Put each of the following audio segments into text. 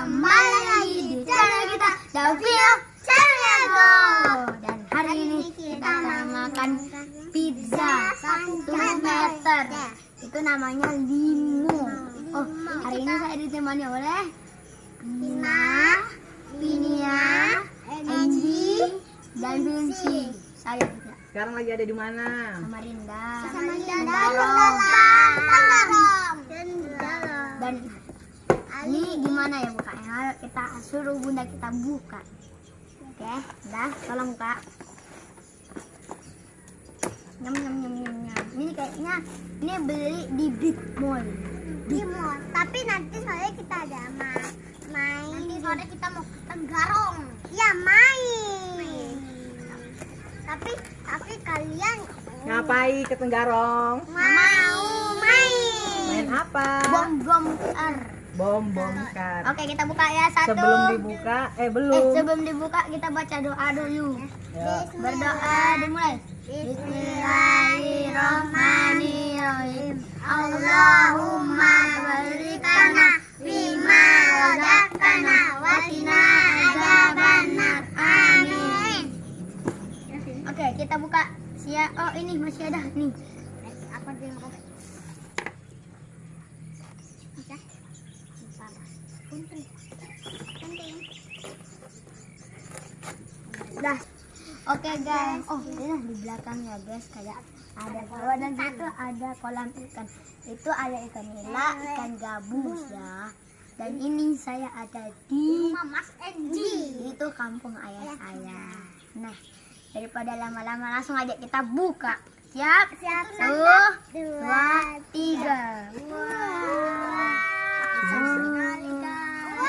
Kembali lagi di channel kita Davio Channel Dan hari ini kita akan makan pizza satu meter Itu namanya limo Oh hari ini saya ditemani oleh Nina, Pinia, Angie, dan Vinci Saya juga Sekarang lagi ada di mana? Samarinda Samarinda, Darong. Dalam. Dan ini gimana ya bukanya? Ayo kita suruh bunda kita buka. Oke, udah, tolong buka. Nyam nyam nyam nyam nyam. Ini kayaknya ini beli di Big Mall. Di mall. Tapi nanti sore kita ada ma- main. Nanti sore kita mau ke Tenggarong. Ya main. Tapi tapi kalian Ngapai ke Tenggarong? mau main. Main apa? Bom bom kar. Bom bom kar. Oke, kita buka ya satu. Sebelum dibuka, eh Eh, belum. sebelum dibuka kita baca doa dulu. Ya. Berdoa dimulai. Bismillahirrahmanirrahim. Allahumma balikana bima razaqtana wa qina adzabannar. Amin. Oke, kita buka. Sia oh ini masih ada nih. Apa dia Dah. Oke guys. Oh, ini di belakangnya guys kayak ada bawah dan itu ada kolam ikan. Itu ada ikan nila, ikan gabus ya. Dan ini saya ada di Rumah Mas Enji. itu kampung ayah saya. Nah, daripada lama-lama langsung aja kita buka. Siap? Siap. Satu, dua, tiga.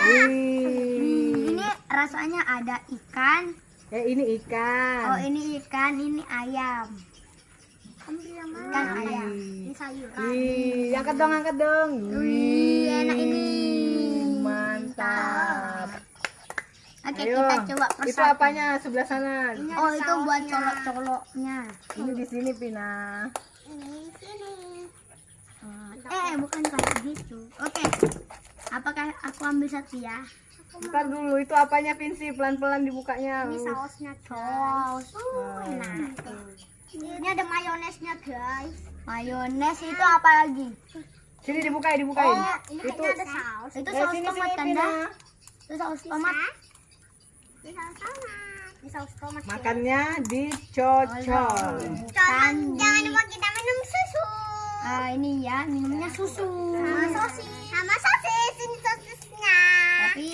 Wih. Ini rasanya ada ikan. Eh ini ikan. Oh, ini ikan, ini ayam. Ambil yang mana? Ikan ayam. Ini sayuran. Wih, angkat dong, angkat dong. Wih, enak ini. Mantap. Oke, Ayo. kita coba Itu persatu. apanya sebelah sana? Oh, itu buat colok-coloknya. Ini di sini Pina. Ini sini. Eh, bukan kayak gitu. Oke. Apakah aku ambil satu ya? Ntar dulu itu apanya Vinci pelan-pelan dibukanya. Ini sausnya guys. Oh, enak. Ini ada mayonesnya guys. Mayones itu apa lagi? Sini dibukain, dibukain. Oh, ini itu ada saus. Itu Eh, saus sini, tomat sini, kan? Itu saus tomat. Ini saus tomat. Ini saus tomat. Makannya dicocol. Jangan, jangan lupa kita minum susu. Ah, ini ya, minumnya susu. Sama sosis. Sama sosis. Ini sosisnya. Tapi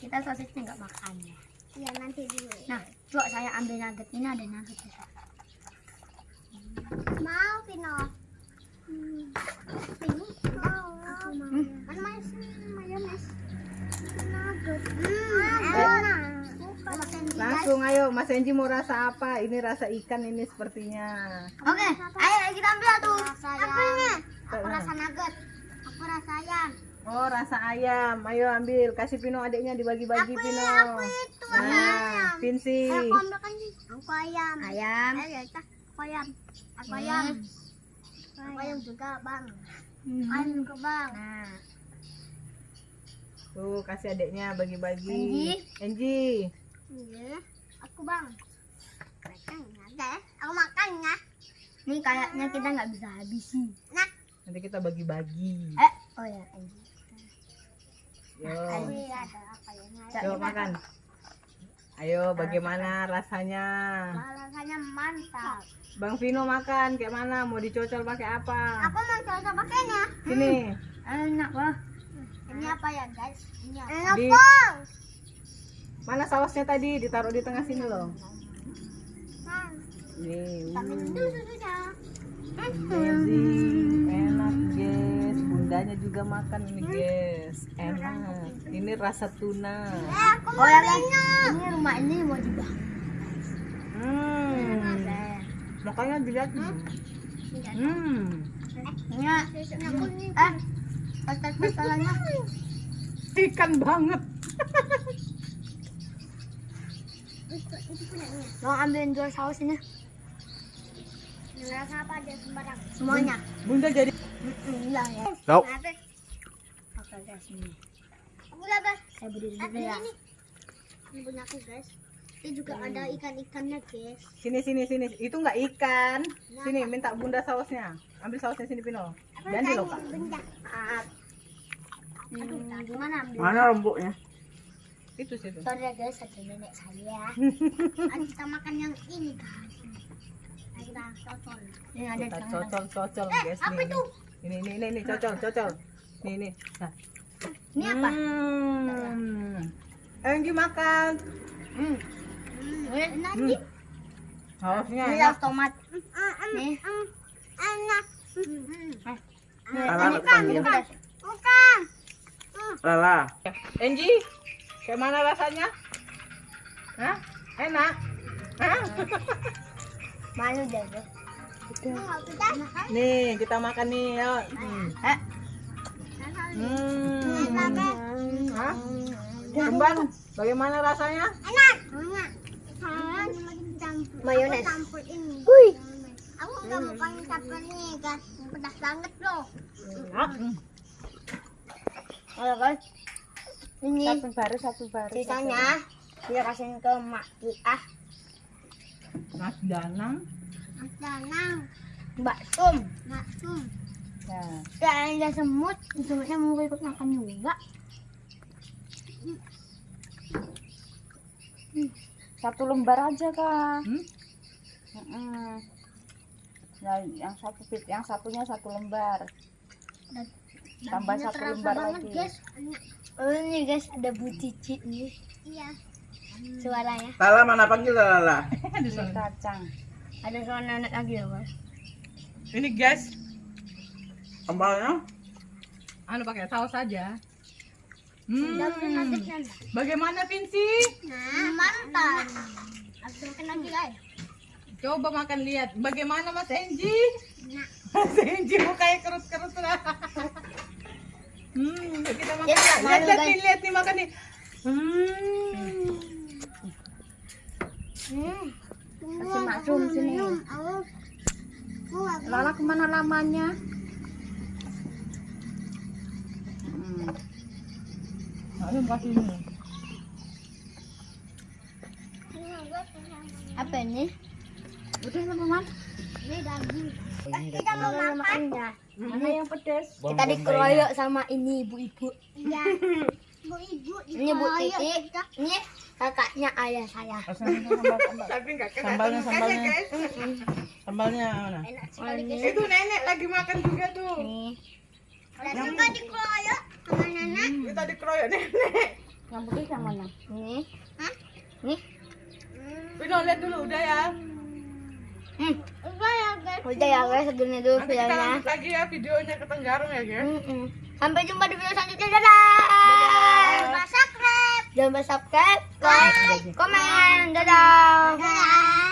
kita sosisnya nggak makan ya. Iya nanti dulu. Nah, coba saya ambil nugget. Ini ada nugget ya. Mau Pino? Hmm. Pino? Mau. Hmm. Kan mas mayones. Nugget. Enak. Langsung ayo Mas Enji mau rasa apa? Ini rasa ikan ini sepertinya. Oke, ayo kita ambil tuh. Rasa ayam. Aku rasa nugget. Aku rasa ayam. Oh rasa ayam. Ayo ambil. Kasih Pino adiknya dibagi-bagi Pino. aku itu Nah, Vinci. Aku ambil kan Aku ayam. Ayam. Ayo ya. Aku ayam. Aku ayam. Aku ayam juga bang. Hmm. Ayam juga bang. Nah, Tuh kasih adiknya bagi-bagi. Enji. Enji. Iya. Aku bang. Makan ada. Aku makan ya. ini kayaknya kita nggak bisa habisin. Nah. Nanti kita bagi-bagi. Eh, oh ya. Yo. Ya? Nah, makan. Ayo bagaimana rasanya? Rasanya mantap. Bang Vino makan kayak mana? Mau dicocol pakai apa? Aku mau coba pakainya. Sini. Enak wah. Ini apa ya guys? Ini apa? Enak, Di- Mana sausnya tadi? Ditaruh di tengah sini loh. Nah, Nih. dulu susunya. Amazing. Enak guys. Bundanya juga makan ini guys. Enak. Ini rasa tuna. Oh ya minum. ini rumah ini mau dibangun. Hmm. Makanya dilihat. Hmm. Kuning. eh Ikan banget. Mau ambilin dua saus ini Rasa apa aja sembarang. semuanya. Bunda jadi ya. Tahu. Apa? Dapat Saya berdiri Eh, dulu ya. ini punya aku guys ini juga ada ikan-ikannya guys Sini sini sini. Itu nggak ikan. Sini minta bunda sausnya. Ambil sausnya sini Pino. Jangan di benda Hmm, gimana ambil? Mana rembuknya? Itu situ. Sorry ya guys, ada nenek saya. Ayo kita makan yang ini guys Ayo kita cocol Ini ada Kita tangan. cocol cocol eh guys apa nih. itu Ini ini ini ini cocol cocol. Nih nih. Nah. Ini apa? Hmm. Enggi makan. Hmm. Ini nanti Sausnya ini enak. tomat. nih enak Nih, Lala ini kepanggil. pedas. bukan Lala. Enggi, kayak mana rasanya? Hah? Enak? Hah? Malu deh, Nih, kita makan nih, yuk. Hmm. Eh, Hmm. Hah? Kembang, bagaimana rasanya? enak enak Mayones. Aku campur ini Wih. aku nggak mau pakai campur ini guys pedas banget loh Hmm. Halo guys. Ini Satu baru, satu baru. sisanya dia kasihin ke mak ah Mas Danang. Danang Mbak Sum. maksum Nah, Ya ada semut, semutnya mau ikut makan juga. Satu lembar aja kak. hmm? Mm-mm. Nah, yang satu pit, yang satunya satu lembar. Tambah Dagingnya satu lembar banget lagi. guys Oh ini guys ada Bu Cici nih iya suaranya. Lala mana panggil Lala? Sorry. Kacang. Ada suara nenek lagi loh guys. Ini guys, Sambalnya? anu pakai saus saja. Hmm. nanti Bagaimana Vinci? nah mantap aku makan lagi guys Coba makan lihat. Bagaimana Mas Enji? nah Mas Enji mukanya kerut-kerut lah. Hmm, kita makan. Nggak Lihat, lihat nih, lihat nih makan nih. Hmm. Hmm. Kasih maksum sini. Lala ke mana lamanya? Hmm. Kasih ini. Apa ini? Udah teman. ini daging Kita mau makannya. Mana yang pedes? Kita dikeroyok sama ini ibu-ibu. iya bu ibu Ini Bu Titi. Ini kakaknya ayah saya. Kena. Sambalnya, sambalnya. guys. Sambalnya mana? enak sekali guys Itu nenek lagi makan juga tuh. Nih. dan juga dikeroyok sama nenek Kita dikeroyok nenek. Yang putih yang mana? Nih. Hah? Nih. Pino lihat dulu udah ya. Hmm. udah ya guys Udah ya guys, segini dulu Nanti kita videonya. lanjut lagi ya videonya ke Tenggarong ya guys. Sampai jumpa di video selanjutnya. Dadah. subscribe Jangan lupa subscribe, like, komen. Dadah. Dadah.